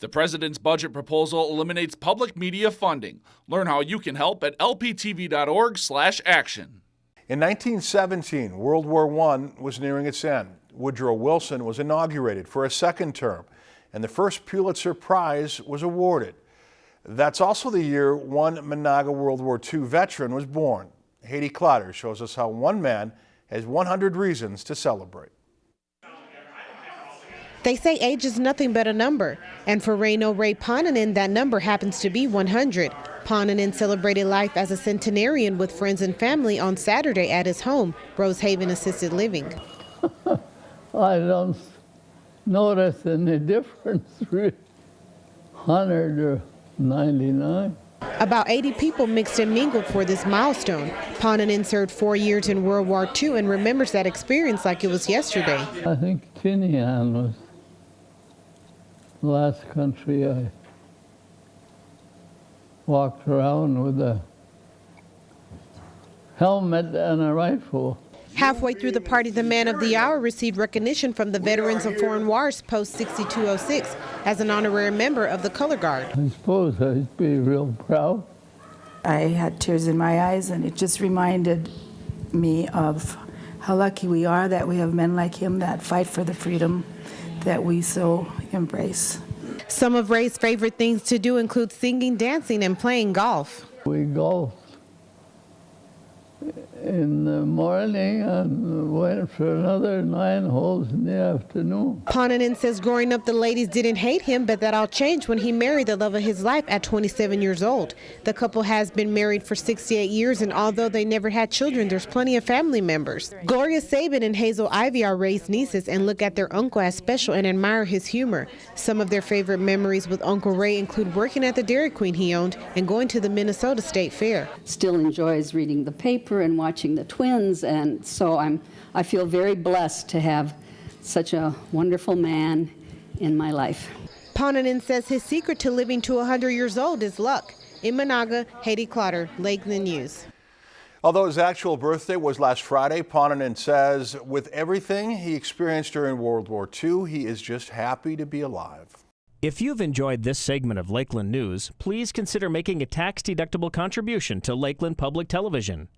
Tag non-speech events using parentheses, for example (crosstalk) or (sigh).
The president's budget proposal eliminates public media funding. Learn how you can help at lptv.org/action. In 1917, World War I was nearing its end. Woodrow Wilson was inaugurated for a second term, and the first Pulitzer Prize was awarded. That's also the year one Menahga World War II veteran was born. Haiti Clotter shows us how one man has 100 reasons to celebrate. They say age is nothing but a number, and for Reino Ray Ponanen, that number happens to be 100. Ponanen celebrated life as a centenarian with friends and family on Saturday at his home, Rosehaven Assisted Living. (laughs) I don't notice any difference, (laughs) 100 or 99. About 80 people mixed and mingled for this milestone. Ponanen served four years in World War II and remembers that experience like it was yesterday. I think Tinian was the last country I walked around with a helmet and a rifle. Halfway through the party, the Man of the Hour received recognition from the Veterans of Foreign Wars Post 6206 as an honorary member of the Color Guard. I suppose I'd be real proud. I had tears in my eyes, and it just reminded me of how lucky we are that we have men like him that fight for the freedom that we so embrace. Some of Ray's favorite things to do include singing, dancing, and playing golf. We golf in the morning and went for another nine holes in the afternoon. Ponanen says growing up the ladies didn't hate him, but that all changed when he married the love of his life at 27 years old. The couple has been married for 68 years, and although they never had children, there's plenty of family members. Gloria Sabin and Hazel Ivy are Ray's nieces and look at their uncle as special and admire his humor. Some of their favorite memories with Uncle Ray include working at the Dairy Queen he owned and going to the Minnesota State Fair. Still enjoys reading the paper and watching the twins, and so I'm, I feel very blessed to have such a wonderful man in my life. Ponanen says his secret to living to 100 years old is luck. In Menahga, Haiti Clotter, Lakeland News. Although his actual birthday was last Friday, Ponanen says with everything he experienced during World War II, he is just happy to be alive. If you've enjoyed this segment of Lakeland News, please consider making a tax-deductible contribution to Lakeland Public Television.